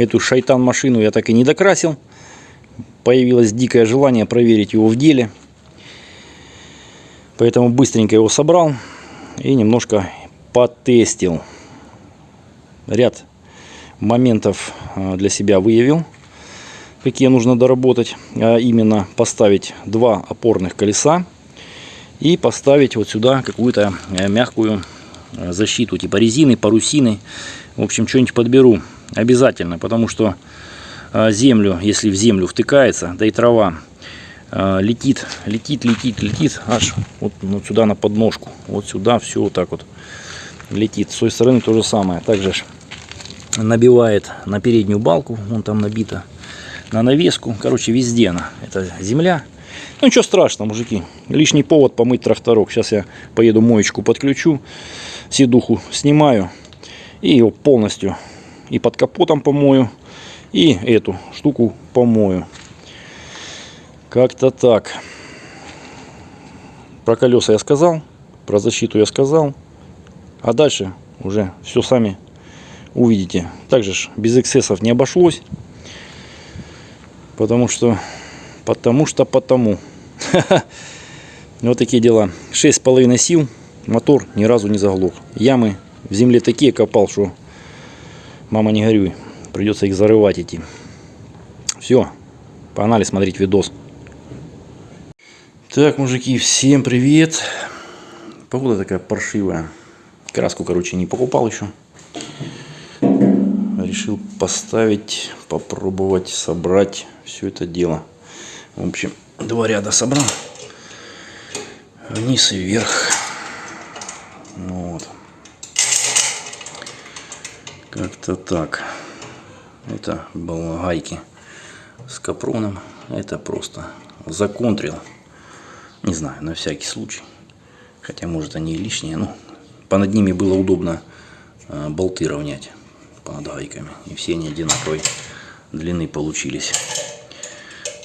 Эту шайтан-машину я так и не докрасил. Появилось дикое желание проверить его в деле. Поэтому быстренько его собрал и немножко потестил. Ряд моментов а, для себя выявил, какие нужно доработать. А именно поставить два опорных колеса и поставить вот сюда какую-то э, мягкую э, защиту, типа резины, парусины. В общем, что-нибудь подберу обязательно, потому что э, землю, если в землю втыкается, да и трава летит, летит, летит, летит, аж вот, вот сюда на подножку, вот сюда все вот так вот летит. С той стороны то же самое. Также набивает на переднюю балку, вон там набито, на навеску, короче, везде она. Это земля. Ну ничего страшного, мужики. Лишний повод помыть тракторок. Сейчас я поеду моечку подключу, седуху снимаю и его полностью и под капотом помою, и эту штуку помою. Как-то так. Про колеса я сказал, про защиту я сказал. А дальше уже все сами увидите. Также ж без эксцессов не обошлось. Потому что, потому что, потому. Вот такие дела. 6,5 сил. Мотор ни разу не заглох. Ямы в земле такие копал, что мама не горюй. Придется их зарывать идти. Все. Погнали смотреть видос. Так, мужики, всем привет. Погода такая паршивая. Краску, короче, не покупал еще. Решил поставить, попробовать собрать все это дело. В общем, два ряда собрал. Вниз и вверх. Вот. Как-то так. Это балагайки с капроном. Это просто законтрил. Не знаю, на всякий случай. Хотя, может, они и лишние. Ну, по над ними было удобно э, болты равнять под гайками. И все они одинаковой длины получились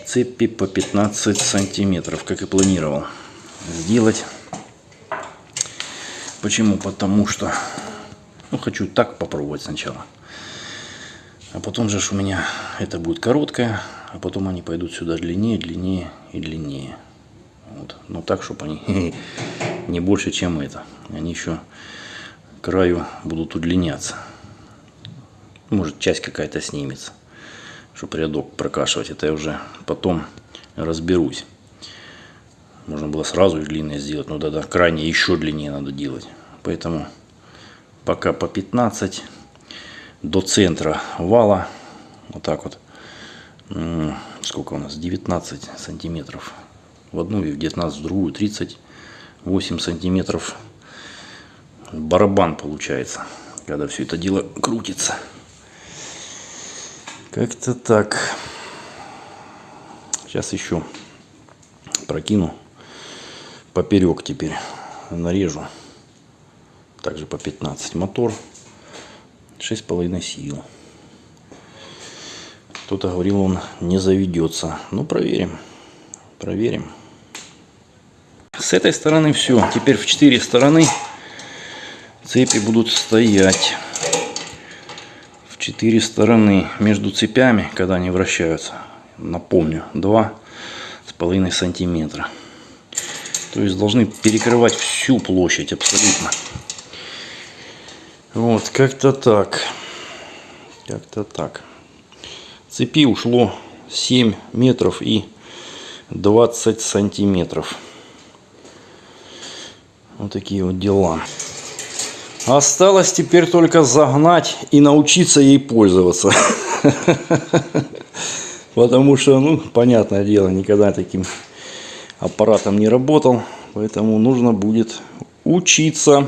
цепи по 15 сантиметров, как и планировал сделать. Почему? Потому что ну, хочу так попробовать сначала. А потом же у меня это будет короткая, а потом они пойдут сюда длиннее, длиннее и длиннее. Вот. Но так, чтобы они не больше, чем это. Они еще краю будут удлиняться. Может, часть какая-то снимется чтобы рядок прокашивать. Это я уже потом разберусь. Можно было сразу длинное сделать, но тогда крайне еще длиннее надо делать. Поэтому пока по 15 до центра вала. Вот так вот. Сколько у нас? 19 сантиметров в одну и в 19 в другую. 38 сантиметров барабан получается, когда все это дело крутится. Как-то так. Сейчас еще прокину поперек теперь нарежу. Также по 15 мотор. 6,5 сил. Кто-то говорил, он не заведется. Ну, проверим. Проверим. С этой стороны все. Теперь в 4 стороны цепи будут стоять четыре стороны между цепями, когда они вращаются. Напомню, два с половиной сантиметра. То есть должны перекрывать всю площадь абсолютно. Вот, как-то так. Как-то так. Цепи ушло 7 метров и 20 сантиметров. Вот такие вот дела. Осталось теперь только загнать и научиться ей пользоваться. Потому что, ну, понятное дело, никогда таким аппаратом не работал. Поэтому нужно будет учиться.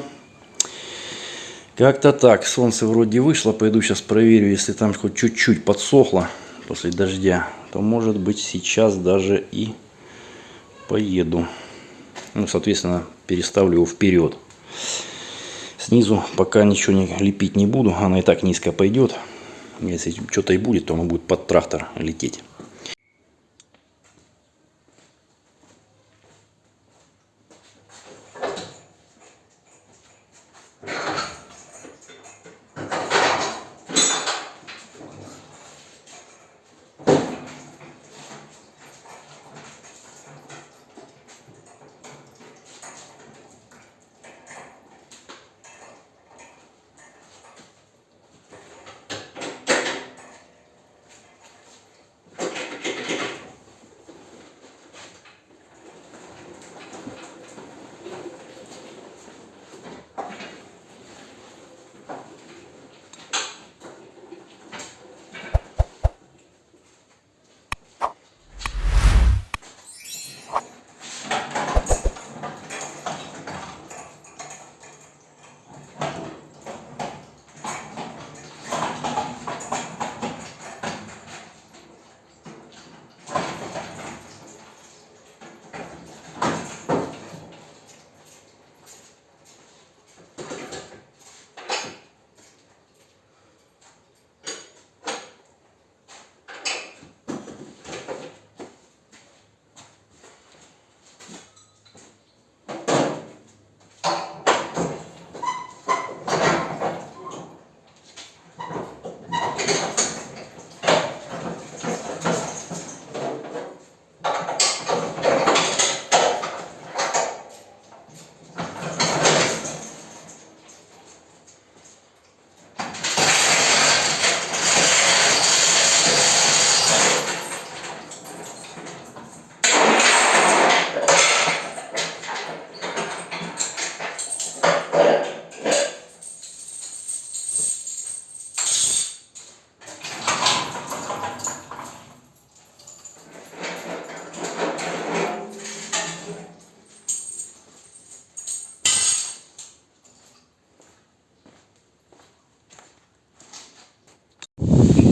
Как-то так. Солнце вроде вышло. Пойду сейчас проверю, если там хоть чуть-чуть подсохло после дождя. То может быть сейчас даже и поеду. Ну, соответственно, переставлю его вперед. Снизу пока ничего не лепить не буду, она и так низко пойдет. Если что-то и будет, то оно будет под трактор лететь.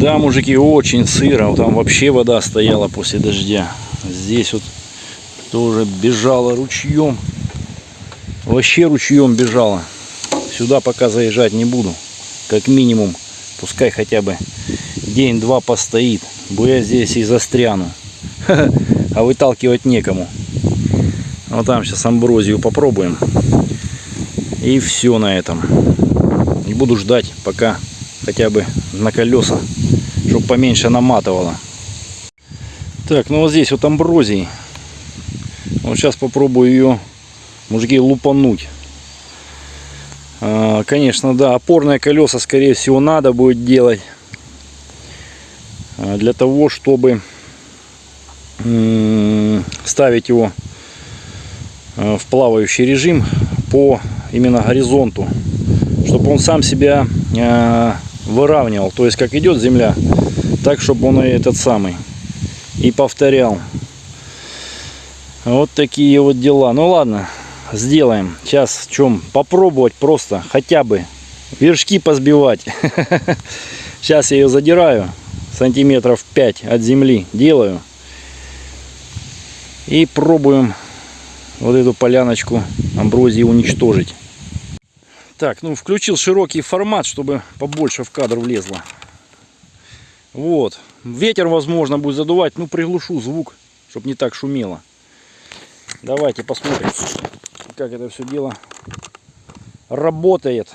Да, мужики, очень сыро. Там вообще вода стояла после дождя. Здесь вот тоже бежала ручьем. Вообще ручьем бежала. Сюда пока заезжать не буду. Как минимум, пускай хотя бы день-два постоит. Бо я здесь и застряну. А выталкивать некому. Вот там сейчас амброзию попробуем. И все на этом. И буду ждать, пока хотя бы на колеса, поменьше наматывало. Так, ну вот здесь вот амброзии. Вот сейчас попробую ее, мужики, лупануть. А, конечно, да, опорные колеса, скорее всего, надо будет делать. а, Для того, чтобы ставить его а, в плавающий режим по именно горизонту. Чтобы он сам себя а, выравнивал. То есть, как идет земля, так, чтобы он и этот самый и повторял. Вот такие вот дела. Ну ладно, сделаем. Сейчас в чем? Попробовать просто хотя бы вершки позбивать. Сейчас я ее задираю сантиметров 5 от земли. Делаю. И пробуем вот эту поляночку амброзии уничтожить. Так, ну включил широкий формат, чтобы побольше в кадр влезло. Вот. Ветер, возможно, будет задувать. Ну, приглушу звук, чтобы не так шумело. Давайте посмотрим, как это все дело работает.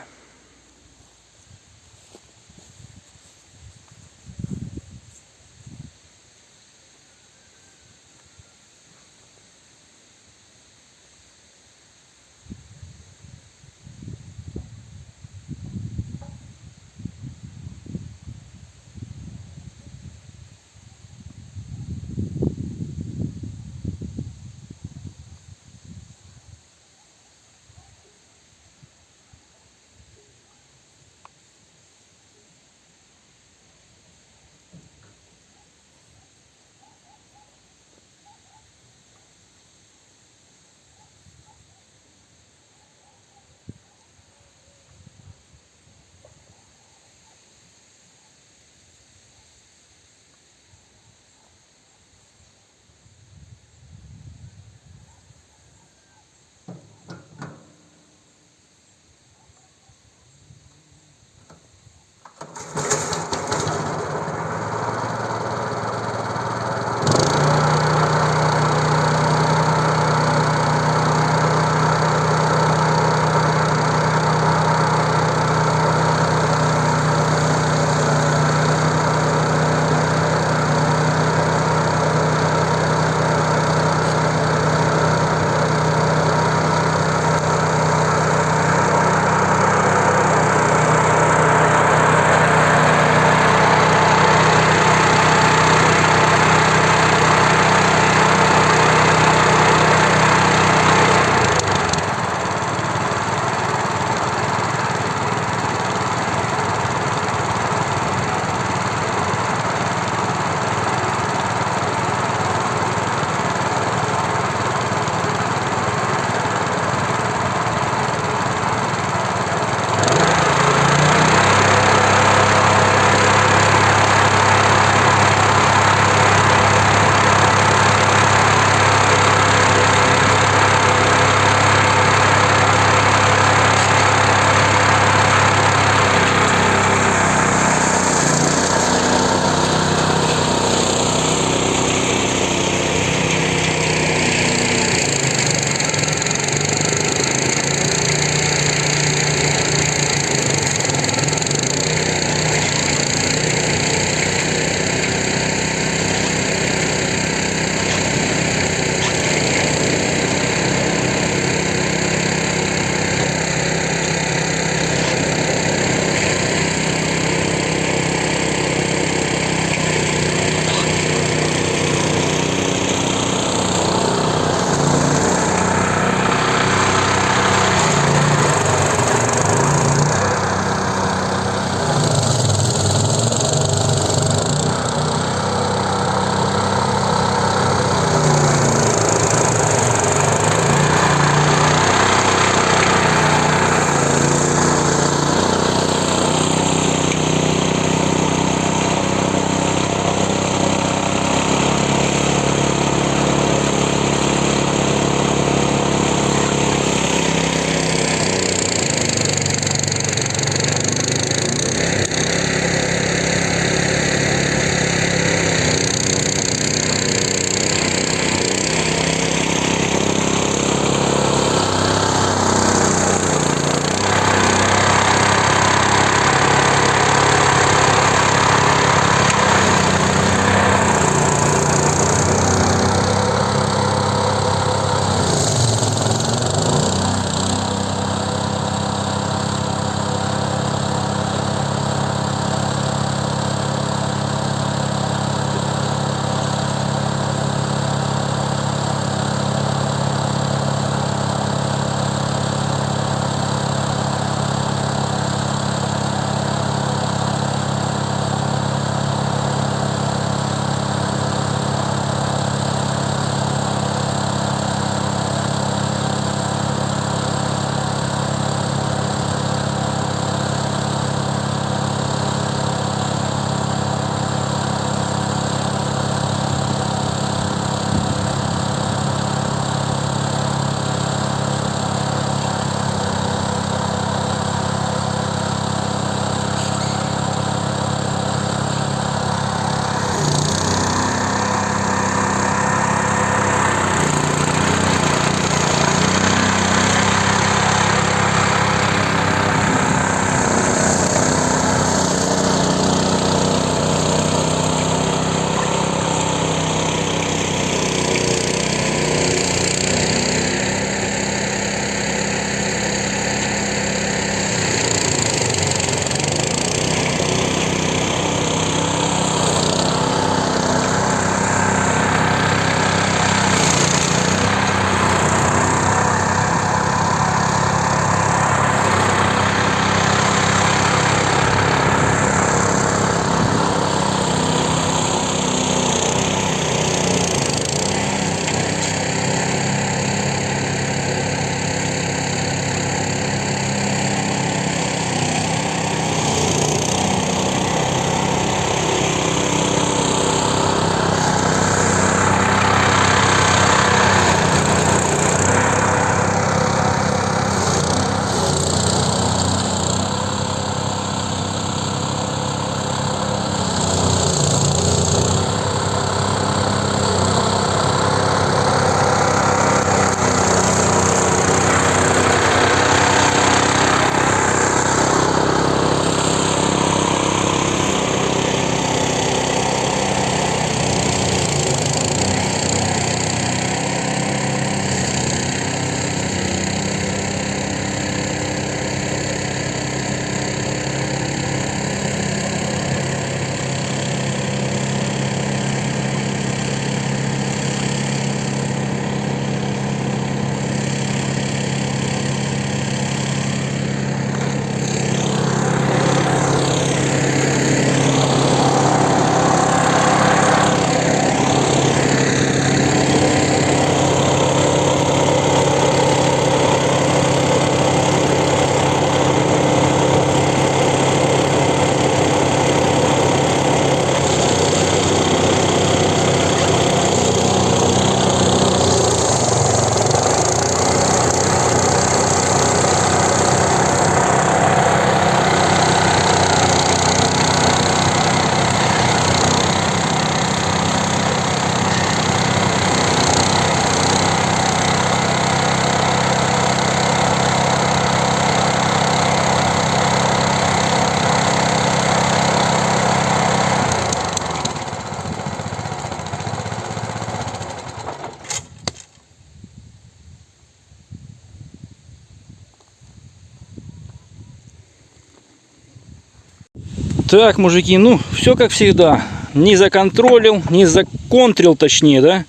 Так, мужики, ну, все как всегда. Не законтролил, не законтрил, точнее, да?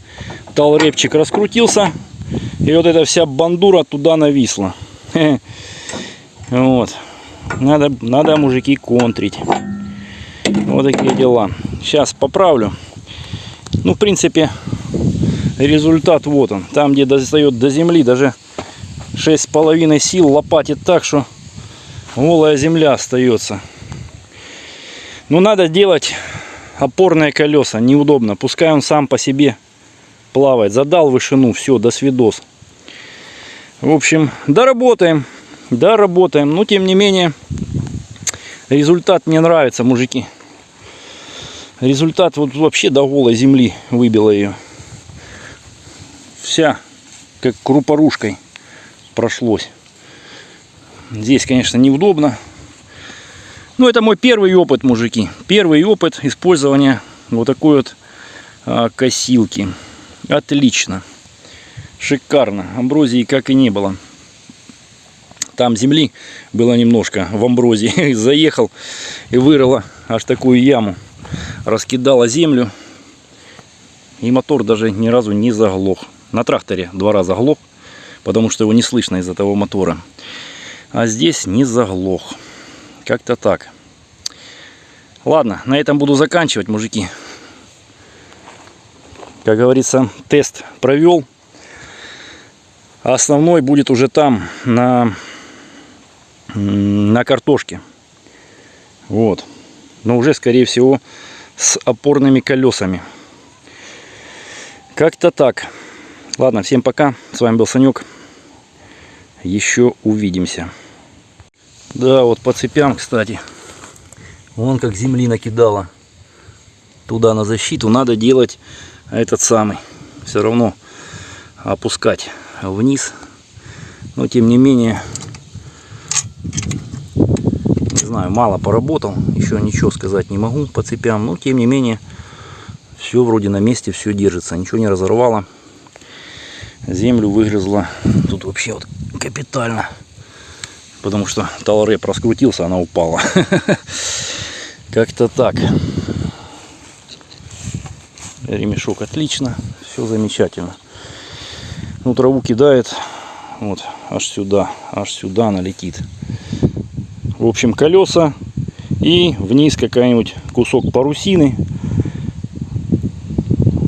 Талрепчик раскрутился. И вот эта вся бандура туда нависла. Вот. Надо, надо, мужики, контрить. Вот такие дела. Сейчас поправлю. Ну, в принципе, результат вот он. Там, где достает до земли, даже 6,5 сил лопатит так, что голая земля остается. Но надо делать опорные колеса. Неудобно. Пускай он сам по себе плавает. Задал вышину. Все, до свидос. В общем, доработаем. Доработаем. Но, тем не менее, результат мне нравится, мужики. Результат вот вообще до голой земли выбило ее. Вся, как крупорушкой прошлось. Здесь, конечно, неудобно. Но это мой первый опыт, мужики. Первый опыт использования вот такой вот а, косилки. Отлично. Шикарно. Амброзии как и не было. Там земли было немножко в амброзии. Заехал и вырыла аж такую яму. Раскидала землю. И мотор даже ни разу не заглох. На тракторе два раза глох, потому что его не слышно из-за того мотора. А здесь не заглох. Как-то так. Ладно, на этом буду заканчивать, мужики. Как говорится, тест провел. Основной будет уже там, на, на картошке. Вот. Но уже, скорее всего, с опорными колесами. Как-то так. Ладно, всем пока. С вами был Санек. Еще увидимся. Да, вот по цепям, кстати. Вон как земли накидала. Туда на защиту надо делать этот самый. Все равно опускать вниз. Но тем не менее, не знаю, мало поработал. Еще ничего сказать не могу по цепям. Но тем не менее, все вроде на месте, все держится. Ничего не разорвало. Землю выгрызла. Тут вообще вот капитально потому что талреп раскрутился, она упала. Как-то так. Ремешок отлично, все замечательно. Ну, траву кидает, вот, аж сюда, аж сюда налетит. В общем, колеса и вниз какая-нибудь кусок парусины.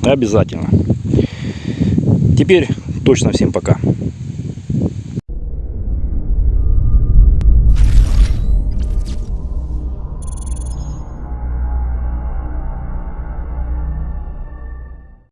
Обязательно. Теперь точно всем пока.